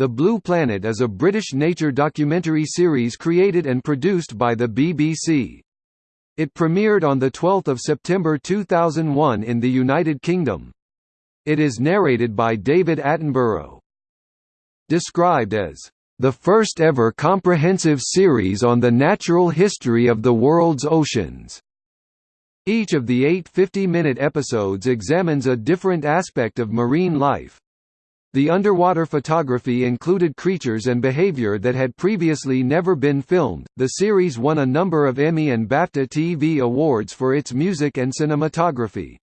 The Blue Planet is a British nature documentary series created and produced by the BBC. It premiered on 12 September 2001 in the United Kingdom. It is narrated by David Attenborough. Described as, "...the first ever comprehensive series on the natural history of the world's oceans." Each of the eight 50-minute episodes examines a different aspect of marine life. The underwater photography included creatures and behavior that had previously never been filmed. The series won a number of Emmy and BAFTA TV awards for its music and cinematography.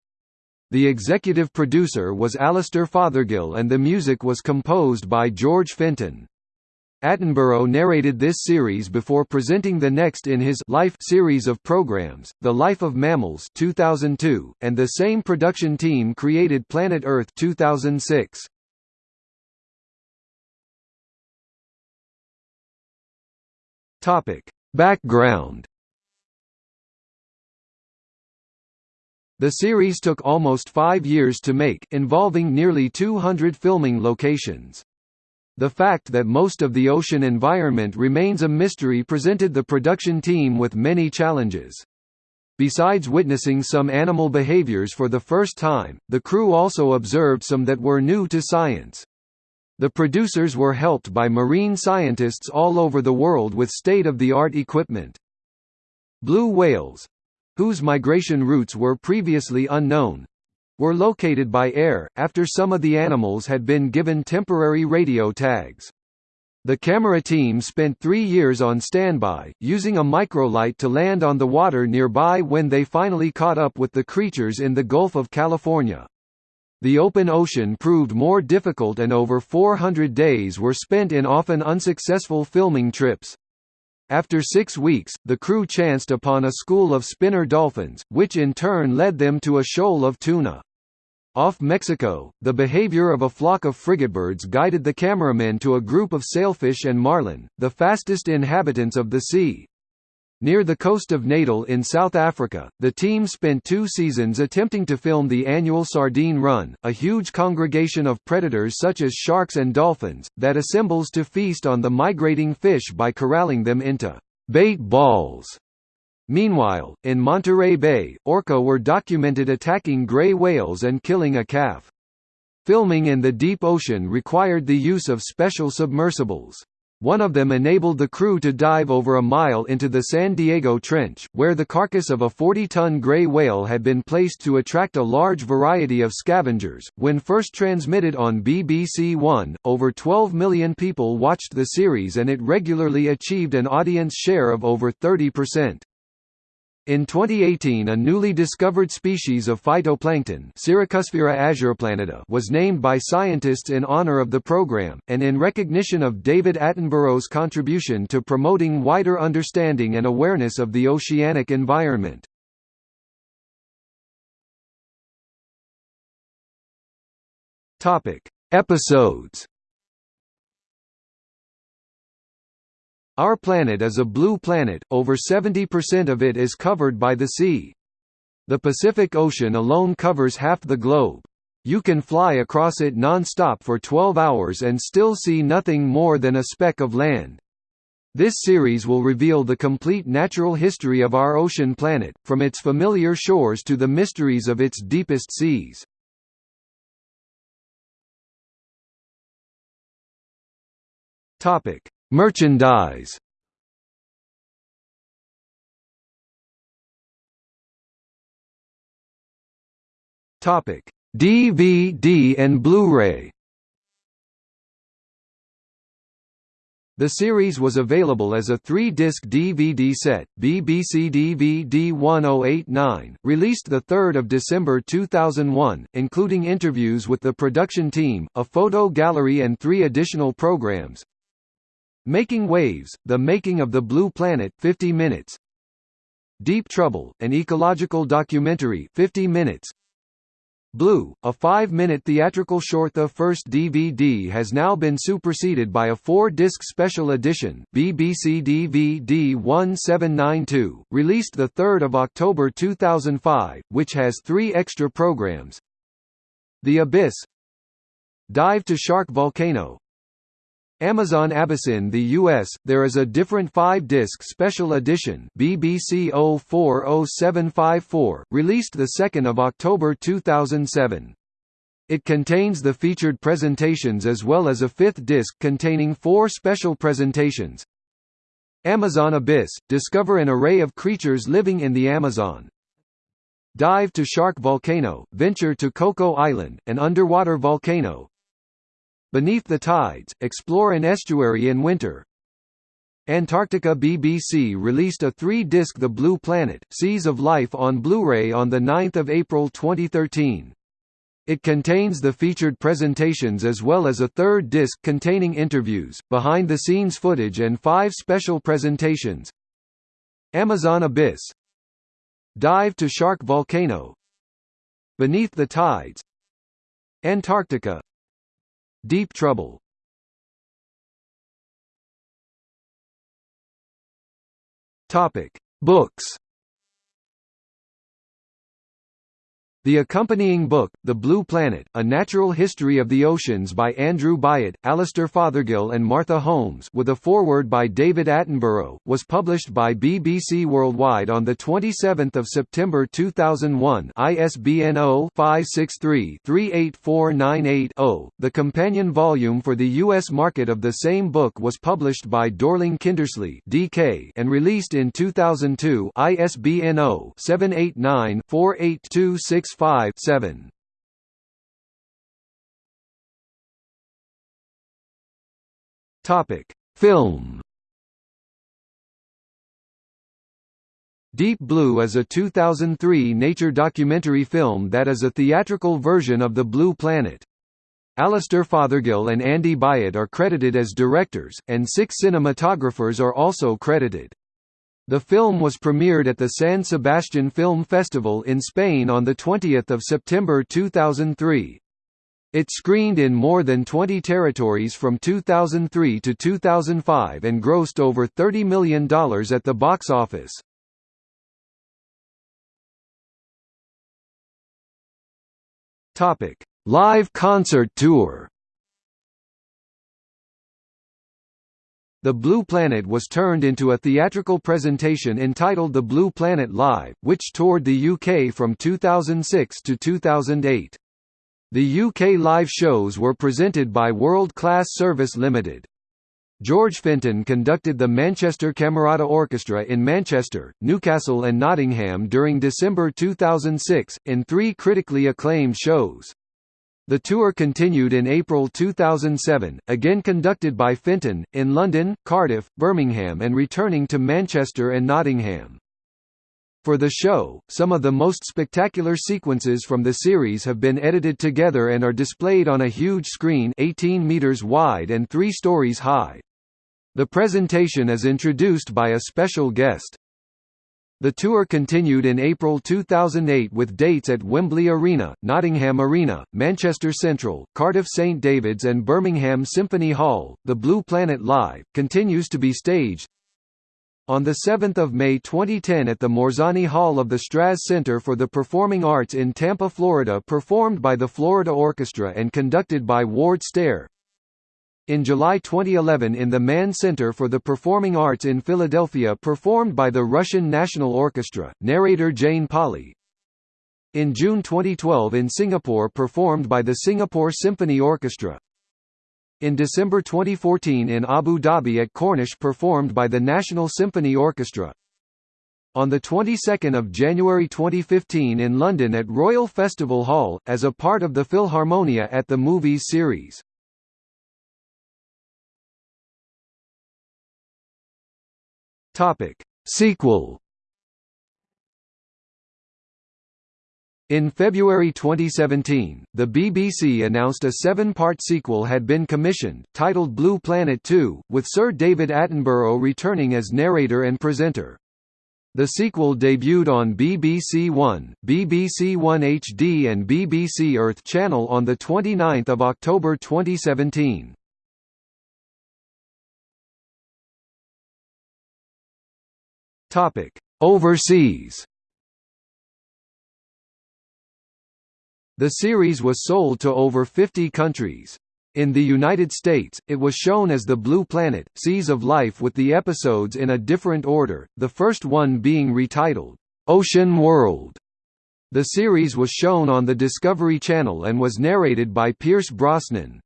The executive producer was Alastair Fothergill and the music was composed by George Fenton. Attenborough narrated this series before presenting the next in his Life series of programs, The Life of Mammals 2002, and the same production team created Planet Earth 2006. Topic: Background. The series took almost five years to make, involving nearly 200 filming locations. The fact that most of the ocean environment remains a mystery presented the production team with many challenges. Besides witnessing some animal behaviors for the first time, the crew also observed some that were new to science. The producers were helped by marine scientists all over the world with state-of-the-art equipment. Blue whales whose migration routes were previously unknown were located by air, after some of the animals had been given temporary radio tags. The camera team spent three years on standby, using a microlight to land on the water nearby when they finally caught up with the creatures in the Gulf of California. The open ocean proved more difficult and over 400 days were spent in often unsuccessful filming trips. After six weeks, the crew chanced upon a school of spinner dolphins, which in turn led them to a shoal of tuna. Off Mexico, the behavior of a flock of frigatebirds guided the cameramen to a group of sailfish and marlin, the fastest inhabitants of the sea. Near the coast of Natal in South Africa, the team spent two seasons attempting to film the annual sardine run, a huge congregation of predators such as sharks and dolphins, that assembles to feast on the migrating fish by corralling them into bait balls. Meanwhile, in Monterey Bay, orca were documented attacking gray whales and killing a calf. Filming in the deep ocean required the use of special submersibles. One of them enabled the crew to dive over a mile into the San Diego Trench, where the carcass of a 40-ton gray whale had been placed to attract a large variety of scavengers. When first transmitted on BBC One, over 12 million people watched the series and it regularly achieved an audience share of over 30%. In 2018 a newly discovered species of phytoplankton was named by scientists in honor of the program, and in recognition of David Attenborough's contribution to promoting wider understanding and awareness of the oceanic environment. Episodes Our planet is a blue planet, over 70% of it is covered by the sea. The Pacific Ocean alone covers half the globe. You can fly across it non-stop for 12 hours and still see nothing more than a speck of land. This series will reveal the complete natural history of our ocean planet, from its familiar shores to the mysteries of its deepest seas. Topic: Merchandise Topic: DVD and Blu-ray. The series was available as a three-disc DVD set, BBC DVD 1089, released 3 December 2001, including interviews with the production team, a photo gallery and three additional programs, Making Waves, The Making of the Blue Planet 50 minutes. Deep Trouble, an ecological documentary 50 minutes. Blue, a five-minute theatrical short The first DVD has now been superseded by a four-disc special edition BBC DVD 1792, released 3 October 2005, which has three extra programs. The Abyss. Dive to Shark Volcano Amazon Abyssin the US, there is a different 5-disc special edition BBC 040754, released 2 October 2007. It contains the featured presentations as well as a fifth disc containing four special presentations. Amazon Abyss – Discover an array of creatures living in the Amazon. Dive to Shark Volcano – Venture to Coco Island, an underwater volcano. Beneath the Tides – Explore an estuary in winter. Antarctica BBC released a three-disc The Blue Planet – Seas of Life on Blu-ray on 9 April 2013. It contains the featured presentations as well as a third disc containing interviews, behind-the-scenes footage and five special presentations. Amazon Abyss Dive to Shark Volcano Beneath the Tides Antarctica Deep Trouble. Topic: Books The accompanying book, The Blue Planet, A Natural History of the Oceans by Andrew Byatt, Alastair Fothergill and Martha Holmes with a foreword by David Attenborough, was published by BBC Worldwide on 27 September 2001 ISBN 0-563-38498-0. The companion volume for the U.S. market of the same book was published by Dorling Kindersley DK and released in 2002 ISBN 0 789 48265 5 7. Topic: Film. Deep Blue is a 2003 nature documentary film that is a theatrical version of The Blue Planet. Alastair Fothergill and Andy Byatt are credited as directors, and six cinematographers are also credited. The film was premiered at the San Sebastian Film Festival in Spain on 20 September 2003. It screened in more than 20 territories from 2003 to 2005 and grossed over $30 million at the box office. Live concert tour The Blue Planet was turned into a theatrical presentation entitled The Blue Planet Live, which toured the UK from 2006 to 2008. The UK live shows were presented by World Class Service Limited. George Fenton conducted the Manchester Camerata Orchestra in Manchester, Newcastle and Nottingham during December 2006, in three critically acclaimed shows. The tour continued in April 2007, again conducted by Fenton, in London, Cardiff, Birmingham and returning to Manchester and Nottingham. For the show, some of the most spectacular sequences from the series have been edited together and are displayed on a huge screen 18 meters wide and 3 stories high. The presentation is introduced by a special guest. The tour continued in April 2008 with dates at Wembley Arena, Nottingham Arena, Manchester Central, Cardiff St David's and Birmingham Symphony Hall. The Blue Planet Live continues to be staged on 7 May 2010 at the Morsani Hall of the Straz Center for the Performing Arts in Tampa, Florida performed by the Florida Orchestra and conducted by Ward Stare. In July 2011 in the Mann Center for the Performing Arts in Philadelphia performed by the Russian National Orchestra, narrator Jane Pauley. In June 2012 in Singapore performed by the Singapore Symphony Orchestra. In December 2014 in Abu Dhabi at Corniche performed by the National Symphony Orchestra. On the 22nd of January 2015 in London at Royal Festival Hall, as a part of the Philharmonia at the Movies series. Topic: Sequel. In February 2017, the BBC announced a seven-part sequel had been commissioned, titled Blue Planet 2, with Sir David Attenborough returning as narrator and presenter. The sequel debuted on BBC One, BBC One HD and BBC Earth Channel on 29 October 2017. Topic: Overseas. The series was sold to over 50 countries. In the United States, it was shown as The Blue Planet, Seas of Life with the episodes in a different order, the first one being retitled, Ocean World. The series was shown on the Discovery Channel and was narrated by Pierce Brosnan.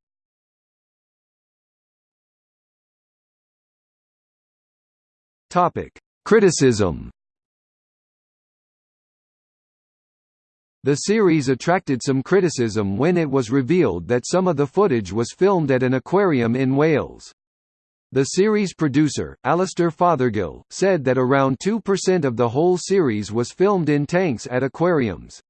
Criticism The series attracted some criticism when it was revealed that some of the footage was filmed at an aquarium in Wales. The series producer, Alastair Fothergill, said that around 2% of the whole series was filmed in tanks at aquariums.